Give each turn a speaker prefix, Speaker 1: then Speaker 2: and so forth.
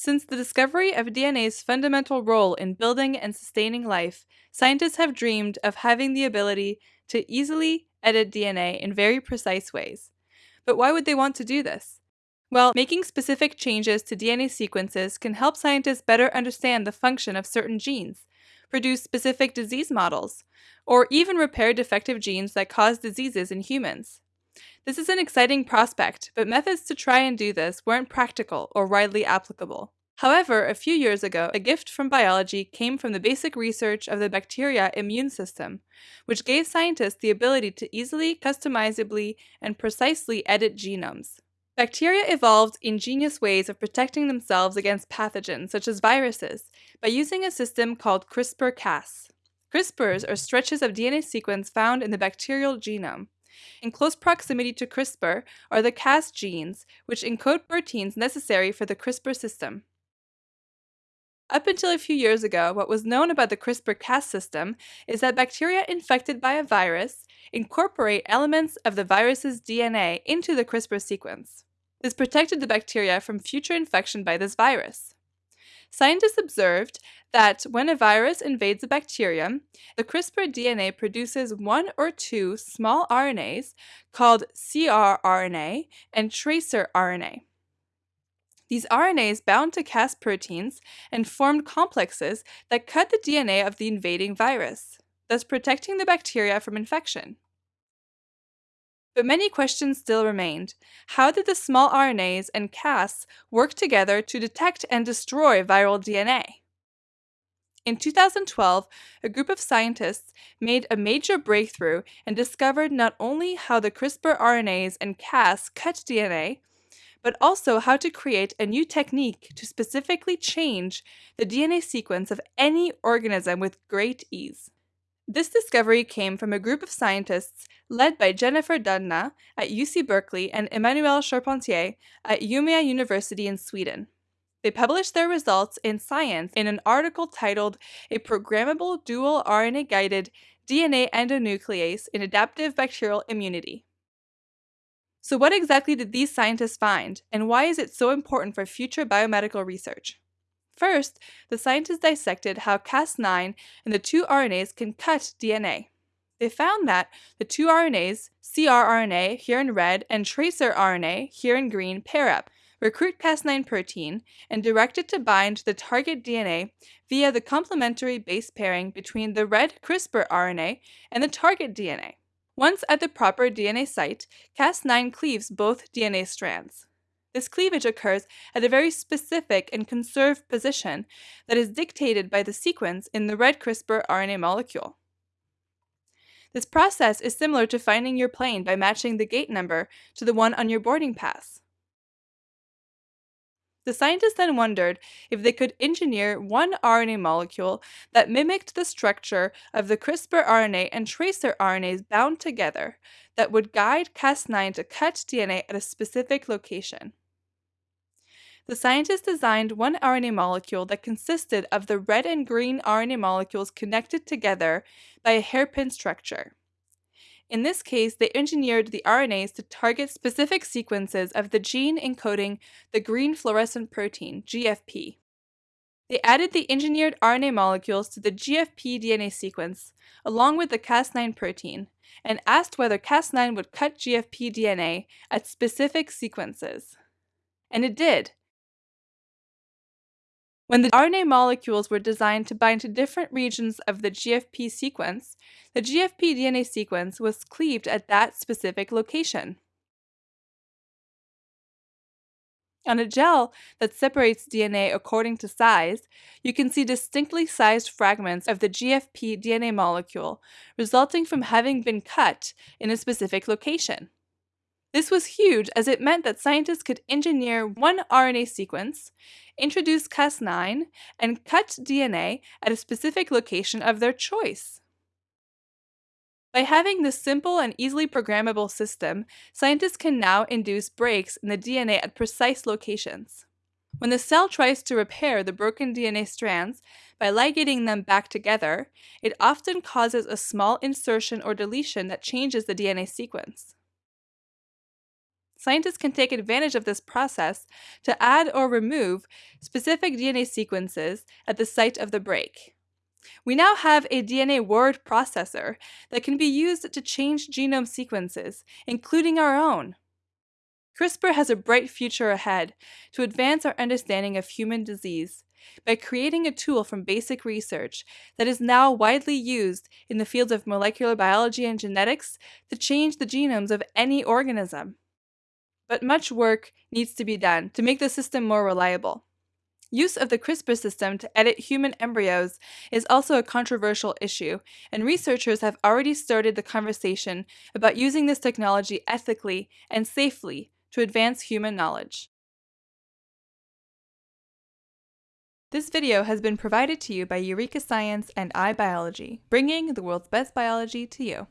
Speaker 1: Since the discovery of DNA's fundamental role in building and sustaining life, scientists have dreamed of having the ability to easily edit DNA in very precise ways. But why would they want to do this? Well, making specific changes to DNA sequences can help scientists better understand the function of certain genes, produce specific disease models, or even repair defective genes that cause diseases in humans. This is an exciting prospect, but methods to try and do this weren't practical or widely applicable. However, a few years ago, a gift from biology came from the basic research of the bacteria immune system, which gave scientists the ability to easily, customizably, and precisely edit genomes. Bacteria evolved ingenious ways of protecting themselves against pathogens such as viruses by using a system called CRISPR-Cas. CRISPRs are stretches of DNA sequence found in the bacterial genome. In close proximity to CRISPR are the Cas genes, which encode proteins necessary for the CRISPR system. Up until a few years ago, what was known about the CRISPR-Cas system is that bacteria infected by a virus incorporate elements of the virus's DNA into the CRISPR sequence. This protected the bacteria from future infection by this virus. Scientists observed that when a virus invades a bacterium, the CRISPR DNA produces one or two small RNAs called crRNA and tracrRNA. These RNAs bound to Cas proteins and formed complexes that cut the DNA of the invading virus, thus protecting the bacteria from infection. But many questions still remained. How did the small RNAs and Cas work together to detect and destroy viral DNA? In 2012, a group of scientists made a major breakthrough and discovered not only how the CRISPR RNAs and Cas cut DNA, but also how to create a new technique to specifically change the DNA sequence of any organism with great ease. This discovery came from a group of scientists led by Jennifer Doudna at UC Berkeley and Emmanuelle Charpentier at Umeå University in Sweden. They published their results in Science in an article titled A Programmable Dual RNA Guided DNA Endonuclease in Adaptive Bacterial Immunity. So, what exactly did these scientists find, and why is it so important for future biomedical research? First, the scientists dissected how Cas9 and the two RNAs can cut DNA. They found that the two RNAs, crRNA here in red and tracrRNA here in green, pair up, recruit Cas9 protein, and direct it to bind to the target DNA via the complementary base pairing between the red CRISPR RNA and the target DNA. Once at the proper DNA site, Cas9 cleaves both DNA strands. This cleavage occurs at a very specific and conserved position that is dictated by the sequence in the red CRISPR RNA molecule. This process is similar to finding your plane by matching the gate number to the one on your boarding pass. The scientists then wondered if they could engineer one RNA molecule that mimicked the structure of the CRISPR RNA and tracrRNAs bound together that would guide Cas9 to cut DNA at a specific location. The scientists designed one RNA molecule that consisted of the red and green RNA molecules connected together by a hairpin structure. In this case, they engineered the RNAs to target specific sequences of the gene encoding the green fluorescent protein, GFP. They added the engineered RNA molecules to the GFP DNA sequence, along with the Cas9 protein, and asked whether Cas9 would cut GFP DNA at specific sequences. And it did, when the RNA molecules were designed to bind to different regions of the GFP sequence, the GFP DNA sequence was cleaved at that specific location. On a gel that separates DNA according to size, you can see distinctly sized fragments of the GFP DNA molecule resulting from having been cut in a specific location. This was huge as it meant that scientists could engineer one RNA sequence, introduce Cas9, and cut DNA at a specific location of their choice. By having this simple and easily programmable system, scientists can now induce breaks in the DNA at precise locations. When the cell tries to repair the broken DNA strands by ligating them back together, it often causes a small insertion or deletion that changes the DNA sequence. Scientists can take advantage of this process to add or remove specific DNA sequences at the site of the break. We now have a DNA word processor that can be used to change genome sequences, including our own. CRISPR has a bright future ahead to advance our understanding of human disease by creating a tool from basic research that is now widely used in the fields of molecular biology and genetics to change the genomes of any organism. But much work needs to be done to make the system more reliable. Use of the CRISPR system to edit human embryos is also a controversial issue, and researchers have already started the conversation about using this technology ethically and safely to advance human knowledge. This video has been provided to you by Eureka Science and iBiology, bringing the world's best biology to you.